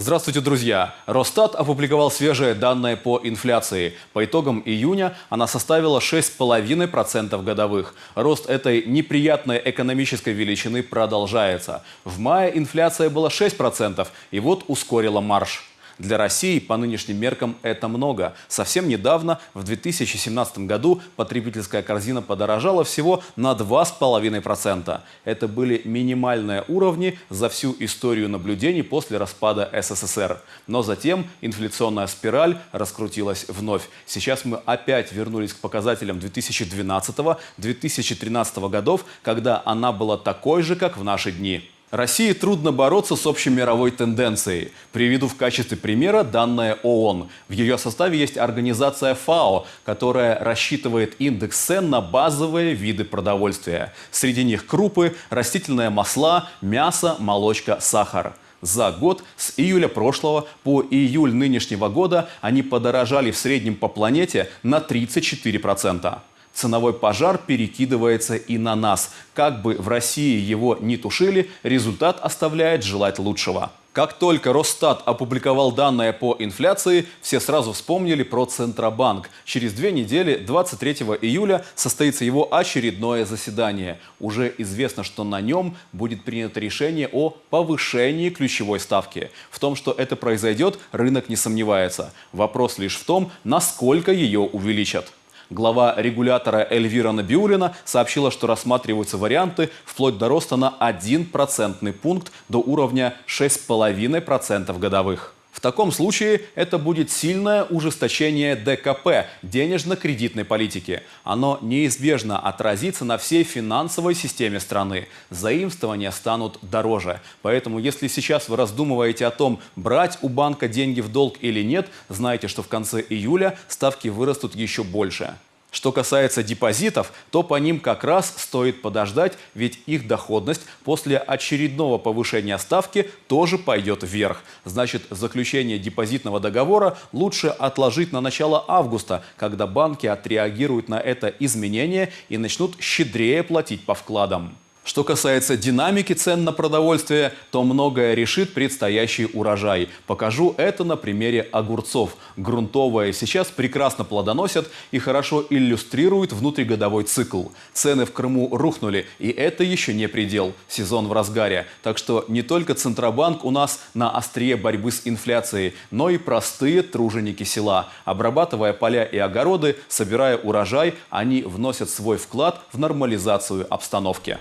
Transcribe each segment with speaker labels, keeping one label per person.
Speaker 1: Здравствуйте, друзья! Росстат опубликовал свежие данные по инфляции. По итогам июня она составила 6,5% годовых. Рост этой неприятной экономической величины продолжается. В мае инфляция была 6%, и вот ускорила марш. Для России по нынешним меркам это много. Совсем недавно, в 2017 году, потребительская корзина подорожала всего на 2,5%. Это были минимальные уровни за всю историю наблюдений после распада СССР. Но затем инфляционная спираль раскрутилась вновь. Сейчас мы опять вернулись к показателям 2012-2013 годов, когда она была такой же, как в наши дни. России трудно бороться с общей мировой тенденцией. Приведу в качестве примера данные ООН. В ее составе есть организация ФАО, которая рассчитывает индекс цен на базовые виды продовольствия. Среди них крупы, растительные масла, мясо, молочка, сахар. За год с июля прошлого по июль нынешнего года они подорожали в среднем по планете на 34% ценовой пожар перекидывается и на нас. Как бы в России его не тушили, результат оставляет желать лучшего. Как только Росстат опубликовал данные по инфляции, все сразу вспомнили про Центробанк. Через две недели, 23 июля, состоится его очередное заседание. Уже известно, что на нем будет принято решение о повышении ключевой ставки. В том, что это произойдет, рынок не сомневается. Вопрос лишь в том, насколько ее увеличат. Глава регулятора Эльвира Набиулина сообщила, что рассматриваются варианты вплоть до роста на 1 процентный пункт до уровня 6,5% годовых. В таком случае это будет сильное ужесточение ДКП – денежно-кредитной политики. Оно неизбежно отразится на всей финансовой системе страны. Заимствования станут дороже. Поэтому, если сейчас вы раздумываете о том, брать у банка деньги в долг или нет, знайте, что в конце июля ставки вырастут еще больше. Что касается депозитов, то по ним как раз стоит подождать, ведь их доходность после очередного повышения ставки тоже пойдет вверх. Значит, заключение депозитного договора лучше отложить на начало августа, когда банки отреагируют на это изменение и начнут щедрее платить по вкладам. Что касается динамики цен на продовольствие, то многое решит предстоящий урожай. Покажу это на примере огурцов. Грунтовые сейчас прекрасно плодоносят и хорошо иллюстрируют внутригодовой цикл. Цены в Крыму рухнули, и это еще не предел. Сезон в разгаре. Так что не только Центробанк у нас на острие борьбы с инфляцией, но и простые труженики села. Обрабатывая поля и огороды, собирая урожай, они вносят свой вклад в нормализацию обстановки.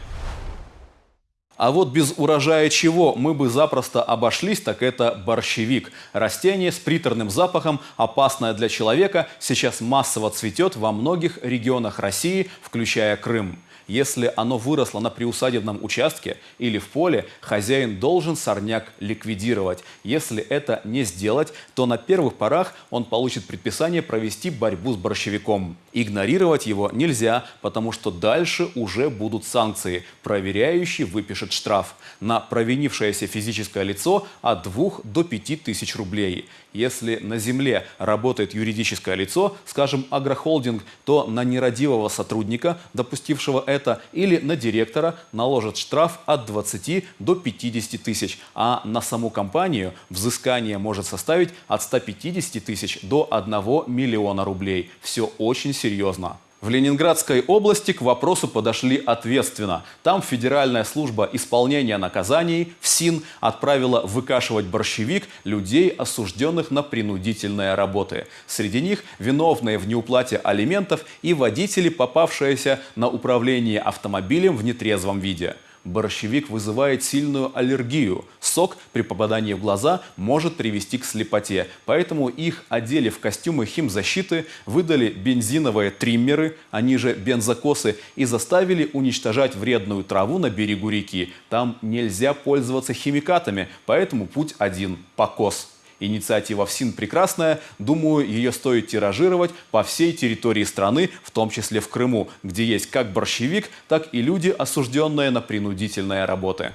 Speaker 1: А вот без урожая чего мы бы запросто обошлись, так это борщевик. Растение с приторным запахом, опасное для человека, сейчас массово цветет во многих регионах России, включая Крым. Если оно выросло на приусадебном участке или в поле, хозяин должен сорняк ликвидировать. Если это не сделать, то на первых порах он получит предписание провести борьбу с борщевиком. Игнорировать его нельзя, потому что дальше уже будут санкции. Проверяющий выпишет штраф. На провинившееся физическое лицо от 2 до 5 тысяч рублей. Если на земле работает юридическое лицо, скажем, агрохолдинг, то на нерадивого сотрудника, допустившего это, это или на директора наложат штраф от 20 до 50 тысяч, а на саму компанию взыскание может составить от 150 тысяч до 1 миллиона рублей. Все очень серьезно. В Ленинградской области к вопросу подошли ответственно. Там Федеральная служба исполнения наказаний, ФСИН, отправила выкашивать борщевик людей, осужденных на принудительные работы. Среди них виновные в неуплате алиментов и водители, попавшиеся на управление автомобилем в нетрезвом виде борщевик вызывает сильную аллергию. Сок при попадании в глаза может привести к слепоте. Поэтому их одели в костюмы химзащиты, выдали бензиновые триммеры, они же бензокосы, и заставили уничтожать вредную траву на берегу реки. Там нельзя пользоваться химикатами, поэтому путь один – покос. Инициатива ФСИН прекрасная, думаю, ее стоит тиражировать по всей территории страны, в том числе в Крыму, где есть как борщевик, так и люди, осужденные на принудительные работы.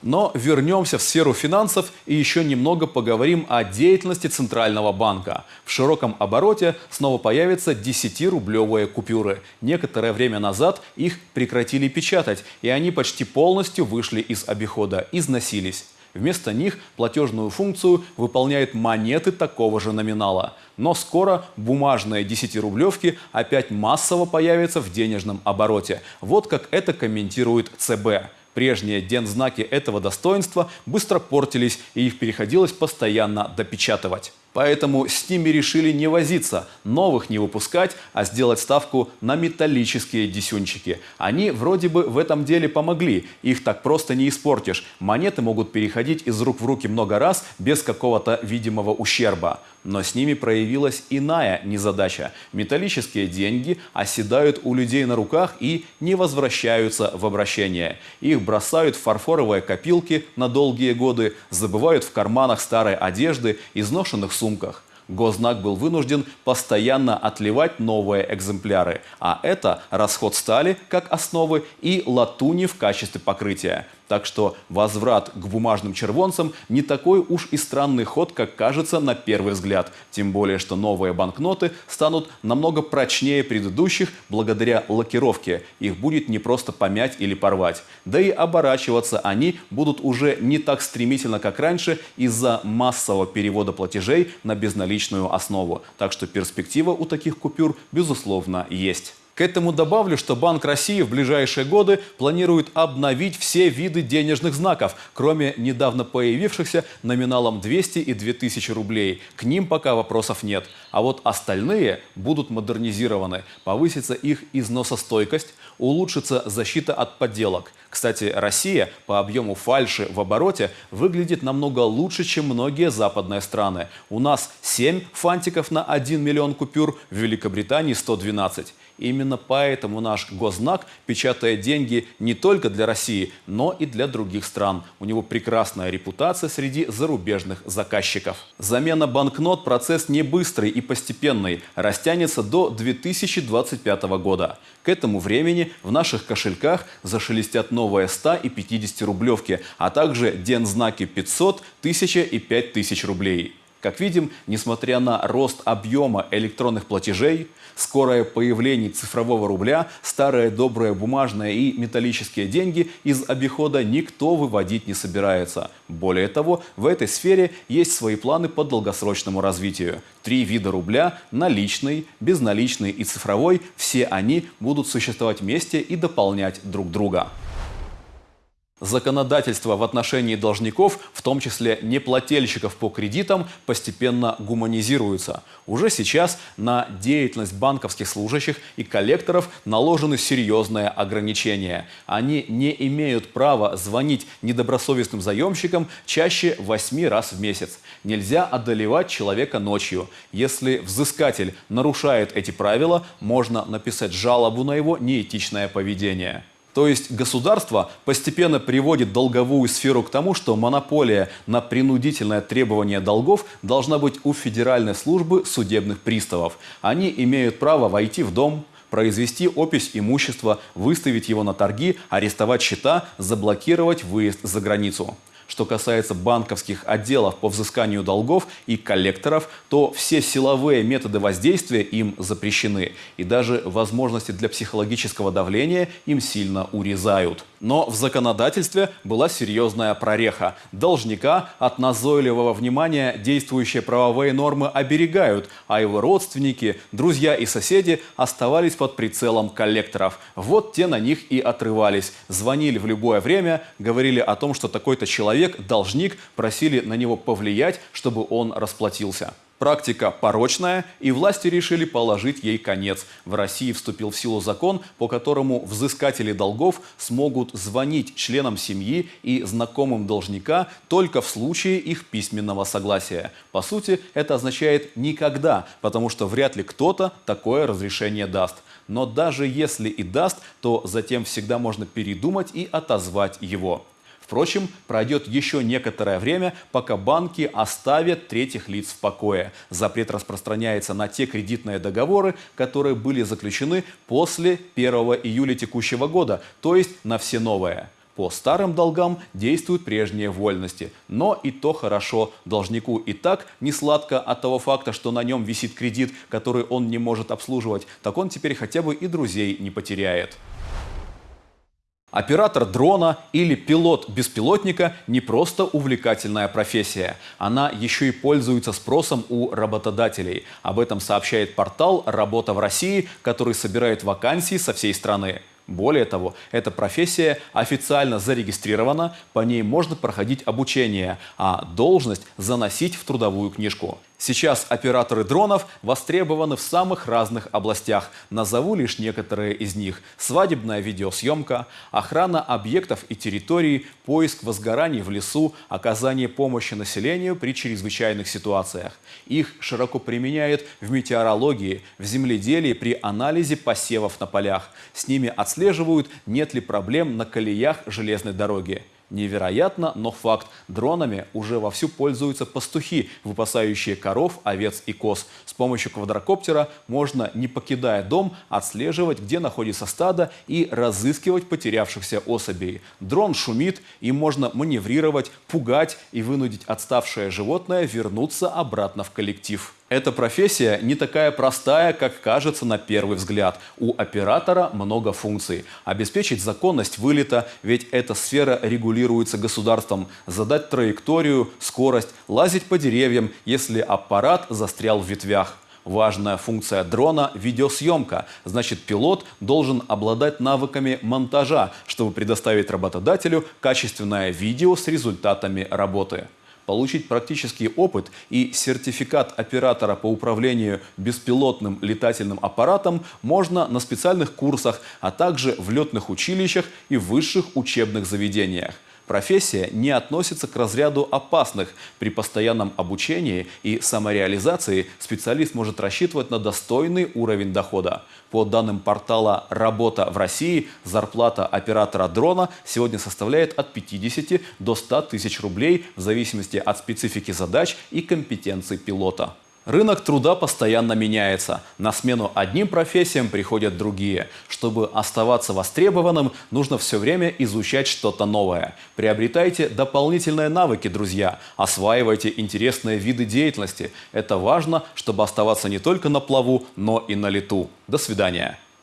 Speaker 1: Но вернемся в сферу финансов и еще немного поговорим о деятельности Центрального банка. В широком обороте снова появятся 10-рублевые купюры. Некоторое время назад их прекратили печатать, и они почти полностью вышли из обихода, износились. Вместо них платежную функцию выполняют монеты такого же номинала. Но скоро бумажные 10-рублевки опять массово появятся в денежном обороте. Вот как это комментирует ЦБ. Прежние дензнаки этого достоинства быстро портились, и их приходилось постоянно допечатывать. Поэтому с ними решили не возиться, новых не выпускать, а сделать ставку на металлические десюнчики. Они вроде бы в этом деле помогли, их так просто не испортишь. Монеты могут переходить из рук в руки много раз без какого-то видимого ущерба. Но с ними проявилась иная незадача. Металлические деньги оседают у людей на руках и не возвращаются в обращение. Их бросают в фарфоровые копилки на долгие годы, забывают в карманах старой одежды, изношенных сумках. Гознак был вынужден постоянно отливать новые экземпляры, а это расход стали как основы и латуни в качестве покрытия. Так что возврат к бумажным червонцам не такой уж и странный ход, как кажется на первый взгляд. Тем более, что новые банкноты станут намного прочнее предыдущих благодаря лакировке. Их будет не просто помять или порвать. Да и оборачиваться они будут уже не так стремительно, как раньше, из-за массового перевода платежей на безналичную основу. Так что перспектива у таких купюр, безусловно, есть. К этому добавлю, что Банк России в ближайшие годы планирует обновить все виды денежных знаков, кроме недавно появившихся номиналом 200 и 2000 рублей. К ним пока вопросов нет. А вот остальные будут модернизированы. Повысится их износостойкость, улучшится защита от подделок. Кстати, Россия по объему фальши в обороте выглядит намного лучше, чем многие западные страны. У нас 7 фантиков на 1 миллион купюр, в Великобритании 112. Именно поэтому наш госзнак печатает деньги не только для России, но и для других стран. У него прекрасная репутация среди зарубежных заказчиков. Замена банкнот – процесс не быстрый и постепенный, растянется до 2025 года. К этому времени в наших кошельках зашелестят новые 100 и 50 рублевки, а также дензнаки 500, 1000 и 5000 рублей. Как видим, несмотря на рост объема электронных платежей, скорое появление цифрового рубля, старые добрые бумажные и металлические деньги из обихода никто выводить не собирается. Более того, в этой сфере есть свои планы по долгосрочному развитию. Три вида рубля – наличный, безналичный и цифровой – все они будут существовать вместе и дополнять друг друга. Законодательство в отношении должников, в том числе неплательщиков по кредитам, постепенно гуманизируется. Уже сейчас на деятельность банковских служащих и коллекторов наложены серьезные ограничения. Они не имеют права звонить недобросовестным заемщикам чаще 8 раз в месяц. Нельзя одолевать человека ночью. Если взыскатель нарушает эти правила, можно написать жалобу на его неэтичное поведение. То есть государство постепенно приводит долговую сферу к тому, что монополия на принудительное требование долгов должна быть у Федеральной службы судебных приставов. Они имеют право войти в дом, произвести опись имущества, выставить его на торги, арестовать счета, заблокировать выезд за границу. Что касается банковских отделов по взысканию долгов и коллекторов, то все силовые методы воздействия им запрещены. И даже возможности для психологического давления им сильно урезают. Но в законодательстве была серьезная прореха. Должника от назойливого внимания действующие правовые нормы оберегают, а его родственники, друзья и соседи оставались под прицелом коллекторов. Вот те на них и отрывались. Звонили в любое время, говорили о том, что такой-то человек, должник, просили на него повлиять, чтобы он расплатился. Практика порочная, и власти решили положить ей конец. В России вступил в силу закон, по которому взыскатели долгов смогут звонить членам семьи и знакомым должника только в случае их письменного согласия. По сути, это означает «никогда», потому что вряд ли кто-то такое разрешение даст. Но даже если и даст, то затем всегда можно передумать и отозвать его. Впрочем, пройдет еще некоторое время, пока банки оставят третьих лиц в покое. Запрет распространяется на те кредитные договоры, которые были заключены после 1 июля текущего года, то есть на все новые. По старым долгам действуют прежние вольности. Но и то хорошо. Должнику и так не сладко от того факта, что на нем висит кредит, который он не может обслуживать. Так он теперь хотя бы и друзей не потеряет. Оператор дрона или пилот беспилотника не просто увлекательная профессия. Она еще и пользуется спросом у работодателей. Об этом сообщает портал «Работа в России», который собирает вакансии со всей страны. Более того, эта профессия официально зарегистрирована, по ней можно проходить обучение, а должность заносить в трудовую книжку. Сейчас операторы дронов востребованы в самых разных областях. Назову лишь некоторые из них. Свадебная видеосъемка, охрана объектов и территорий, поиск возгораний в лесу, оказание помощи населению при чрезвычайных ситуациях. Их широко применяют в метеорологии, в земледелии при анализе посевов на полях. С ними отслеживают, нет ли проблем на колеях железной дороги. Невероятно, но факт. Дронами уже вовсю пользуются пастухи, выпасающие коров, овец и коз. С помощью квадрокоптера можно, не покидая дом, отслеживать, где находится стадо и разыскивать потерявшихся особей. Дрон шумит, им можно маневрировать, пугать и вынудить отставшее животное вернуться обратно в коллектив. Эта профессия не такая простая, как кажется на первый взгляд. У оператора много функций. Обеспечить законность вылета, ведь эта сфера регулируется государством. Задать траекторию, скорость, лазить по деревьям, если аппарат застрял в ветвях. Важная функция дрона – видеосъемка. Значит, пилот должен обладать навыками монтажа, чтобы предоставить работодателю качественное видео с результатами работы получить практический опыт и сертификат оператора по управлению беспилотным летательным аппаратом можно на специальных курсах, а также в летных училищах и высших учебных заведениях. Профессия не относится к разряду опасных. При постоянном обучении и самореализации специалист может рассчитывать на достойный уровень дохода. По данным портала «Работа в России», зарплата оператора дрона сегодня составляет от 50 до 100 тысяч рублей в зависимости от специфики задач и компетенций пилота. Рынок труда постоянно меняется. На смену одним профессиям приходят другие. Чтобы оставаться востребованным, нужно все время изучать что-то новое. Приобретайте дополнительные навыки, друзья. Осваивайте интересные виды деятельности. Это важно, чтобы оставаться не только на плаву, но и на лету. До свидания.